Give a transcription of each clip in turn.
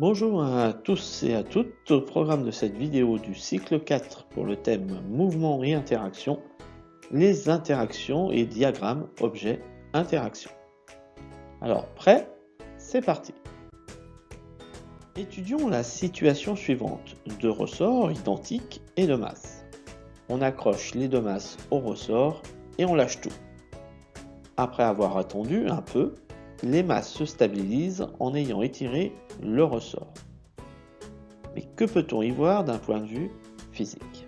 Bonjour à tous et à toutes, au programme de cette vidéo du cycle 4 pour le thème mouvement et interaction, les interactions et diagrammes objet interaction. Alors prêt? C'est parti Étudions la situation suivante, deux ressorts identiques et de masse. On accroche les deux masses au ressort et on lâche tout. Après avoir attendu un peu, les masses se stabilisent en ayant étiré le ressort. Mais que peut-on y voir d'un point de vue physique?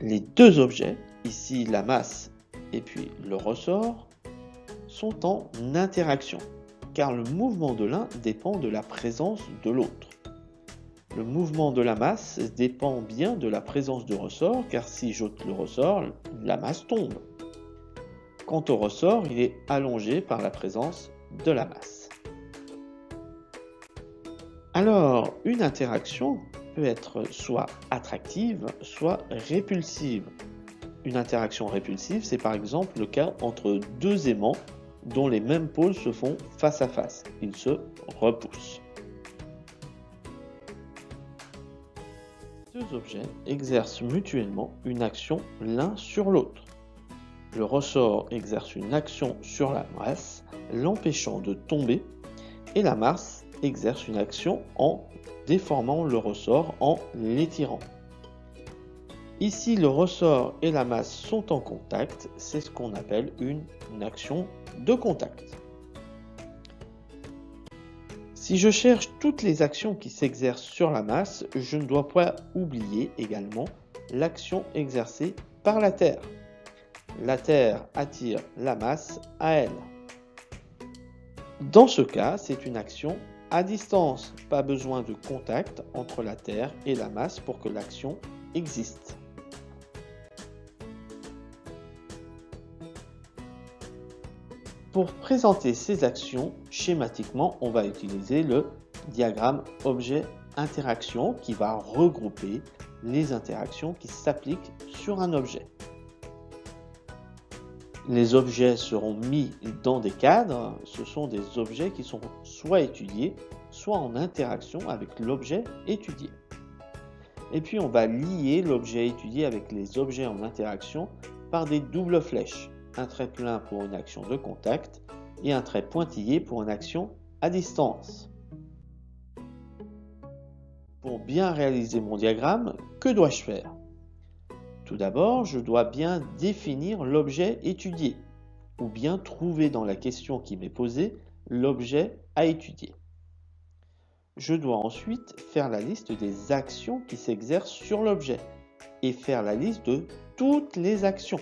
Les deux objets, ici la masse et puis le ressort, sont en interaction, car le mouvement de l'un dépend de la présence de l'autre. Le mouvement de la masse dépend bien de la présence du ressort, car si j'ôte le ressort, la masse tombe. Quant au ressort, il est allongé par la présence de la masse. Alors, une interaction peut être soit attractive, soit répulsive. Une interaction répulsive, c'est par exemple le cas entre deux aimants dont les mêmes pôles se font face à face. Ils se repoussent. Deux objets exercent mutuellement une action l'un sur l'autre. Le ressort exerce une action sur la masse, l'empêchant de tomber, et la masse exerce une action en déformant le ressort en l'étirant. Ici, le ressort et la masse sont en contact, c'est ce qu'on appelle une, action de contact. Si je cherche toutes les actions qui s'exercent sur la masse, je ne dois pas oublier également l'action exercée par la Terre la Terre attire la masse à elle. Dans ce cas, c'est une action à distance, pas besoin de contact entre la Terre et la masse pour que l'action existe. Pour présenter ces actions, schématiquement, on va utiliser le diagramme objet-interaction qui va regrouper les interactions qui s'appliquent sur un objet les objets seront mis dans des cadres. Ce sont des objets qui sont soit étudiés, soit en interaction avec l'objet étudié. Et puis on va lier l'objet étudié avec les objets en interaction par des doubles flèches. Un trait plein pour une action de contact et un trait pointillé pour une action à distance. Pour bien réaliser mon diagramme, que dois-je faire? Tout d'abord, je dois bien définir l'objet étudié, ou bien trouver dans la question qui m'est posée l'objet à étudier. Je dois ensuite faire la liste des actions qui s'exercent sur l'objet et faire la liste de toutes les actions.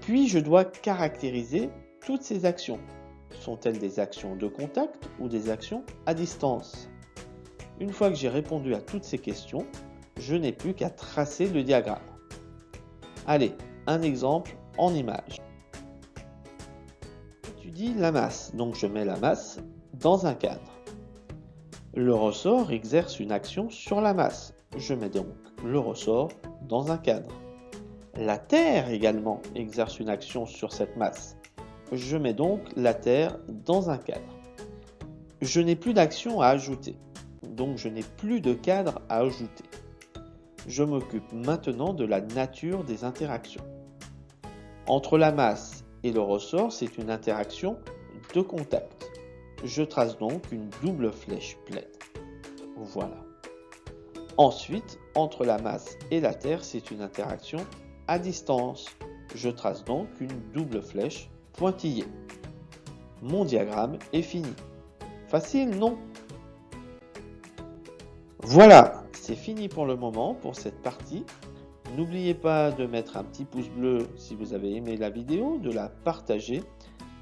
Puis je dois caractériser toutes ces actions. Sont-elles des actions de contact ou des actions à distance? Une fois que j'ai répondu à toutes ces questions, je n'ai plus qu'à tracer le diagramme. Allez, un exemple en image. J'étudie la masse, donc je mets la masse dans un cadre. Le ressort exerce une action sur la masse. Je mets donc le ressort dans un cadre. La Terre également exerce une action sur cette masse. Je mets donc la Terre dans un cadre. Je n'ai plus d'action à ajouter, donc je n'ai plus de cadre à ajouter je m'occupe maintenant de la nature des interactions. Entre la masse et le ressort, c'est une interaction de contact. Je trace donc une double flèche pleine. Voilà. Ensuite, entre la masse et la Terre, c'est une interaction à distance. Je trace donc une double flèche pointillée. Mon diagramme est fini. Facile, non? Voilà, c'est fini pour le moment pour cette partie. N'oubliez pas de mettre un petit pouce bleu si vous avez aimé la vidéo, de la partager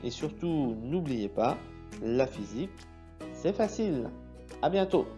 et surtout n'oubliez pas, la physique, c'est facile. À bientôt